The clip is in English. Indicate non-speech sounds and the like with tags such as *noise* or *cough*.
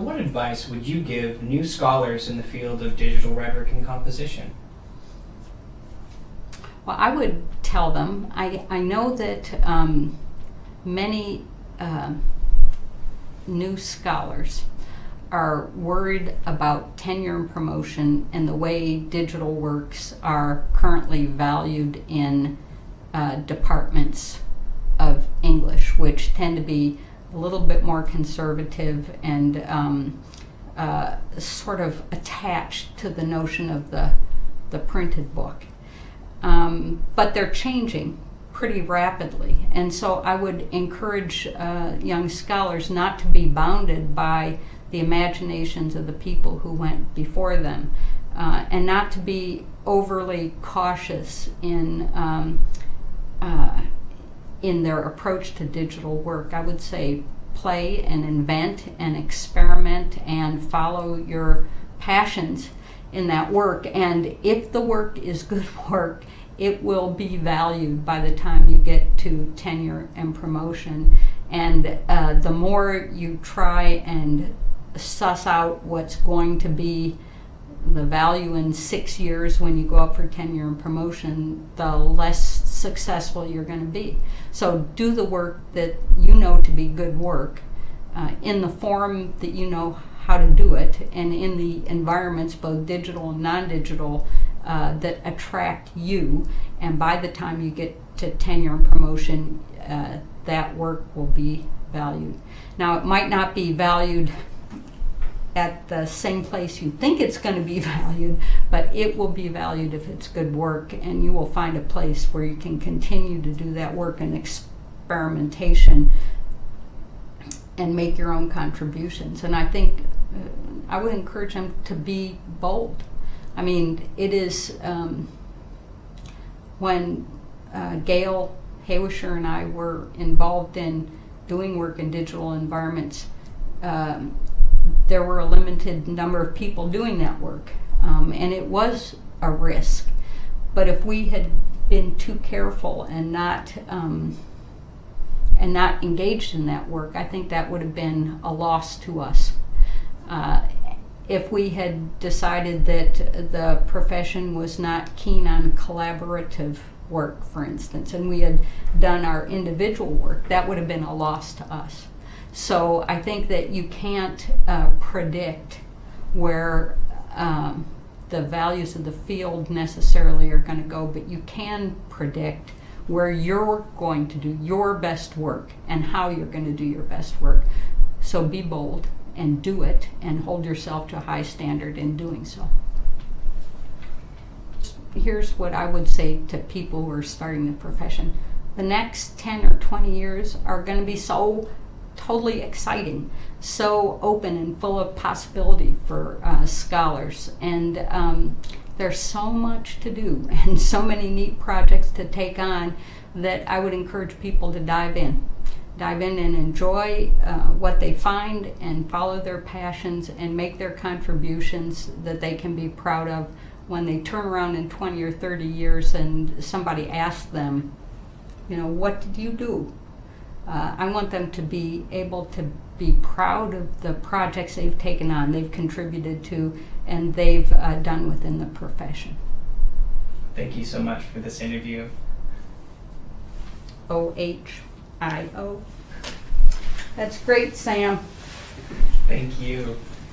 What advice would you give new scholars in the field of digital rhetoric and composition? Well, I would tell them, I, I know that um, many uh, new scholars are worried about tenure and promotion and the way digital works are currently valued in uh, departments of English, which tend to be a little bit more conservative and um, uh, sort of attached to the notion of the, the printed book. Um, but they're changing pretty rapidly. And so I would encourage uh, young scholars not to be bounded by the imaginations of the people who went before them uh, and not to be overly cautious in, um, uh, in their approach to digital work. I would say play and invent and experiment and follow your passions in that work. And if the work is good *laughs* work, it will be valued by the time you get to tenure and promotion. And uh, the more you try and suss out what's going to be the value in six years when you go up for tenure and promotion, the less successful you're going to be. So do the work that you know to be good work uh, in the form that you know how to do it and in the environments, both digital and non-digital, uh, that attract you. And by the time you get to tenure and promotion, uh, that work will be valued. Now, it might not be valued at the same place you think it's going to be *laughs* valued, but it will be valued if it's good work, and you will find a place where you can continue to do that work and experimentation and make your own contributions. And I think uh, I would encourage them to be bold. I mean, it is um, when uh, Gail Hawisher and I were involved in doing work in digital environments. Um, there were a limited number of people doing that work, um, and it was a risk. But if we had been too careful and not um, and not engaged in that work, I think that would have been a loss to us. Uh, if we had decided that the profession was not keen on collaborative work, for instance, and we had done our individual work, that would have been a loss to us. So I think that you can't uh, predict where um, the values of the field necessarily are going to go, but you can predict where you're going to do your best work and how you're going to do your best work. So be bold and do it and hold yourself to a high standard in doing so. Here's what I would say to people who are starting the profession. The next 10 or 20 years are going to be so totally exciting, so open and full of possibility for uh, scholars. And um, there's so much to do *laughs* and so many neat projects to take on that I would encourage people to dive in. Dive in and enjoy uh, what they find and follow their passions and make their contributions that they can be proud of when they turn around in 20 or 30 years and somebody asks them, you know, what did you do? Uh, I want them to be able to be proud of the projects they've taken on, they've contributed to, and they've uh, done within the profession. Thank you so much for this interview. O H I O. That's great, Sam. Thank you.